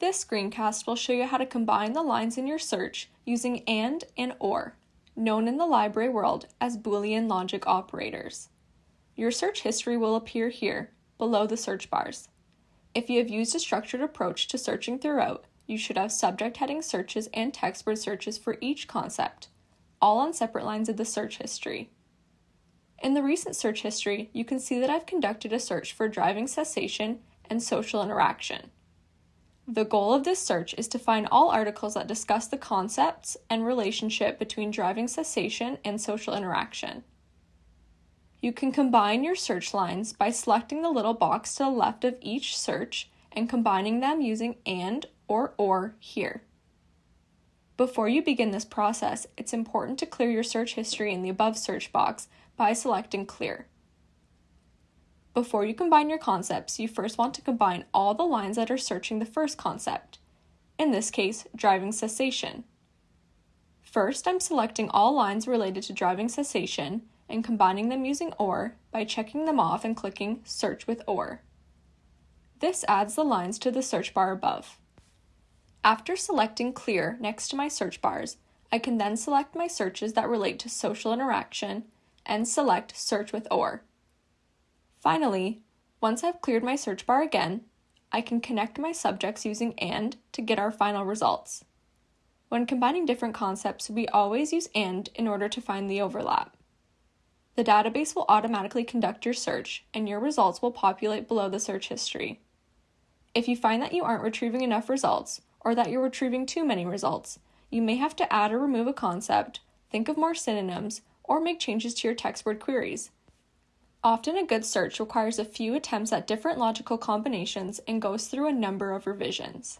This screencast will show you how to combine the lines in your search using AND and OR, known in the library world as Boolean logic operators. Your search history will appear here, below the search bars. If you have used a structured approach to searching throughout, you should have subject heading searches and text word searches for each concept, all on separate lines of the search history. In the recent search history, you can see that I've conducted a search for driving cessation and social interaction. The goal of this search is to find all articles that discuss the concepts and relationship between driving cessation and social interaction. You can combine your search lines by selecting the little box to the left of each search and combining them using AND or OR here. Before you begin this process, it's important to clear your search history in the above search box by selecting Clear. Before you combine your concepts, you first want to combine all the lines that are searching the first concept, in this case, driving cessation. First, I'm selecting all lines related to driving cessation and combining them using OR by checking them off and clicking Search with OR. This adds the lines to the search bar above. After selecting Clear next to my search bars, I can then select my searches that relate to social interaction and select Search with OR. Finally, once I've cleared my search bar again, I can connect my subjects using AND to get our final results. When combining different concepts, we always use AND in order to find the overlap. The database will automatically conduct your search, and your results will populate below the search history. If you find that you aren't retrieving enough results, or that you're retrieving too many results, you may have to add or remove a concept, think of more synonyms, or make changes to your text word queries. Often a good search requires a few attempts at different logical combinations and goes through a number of revisions.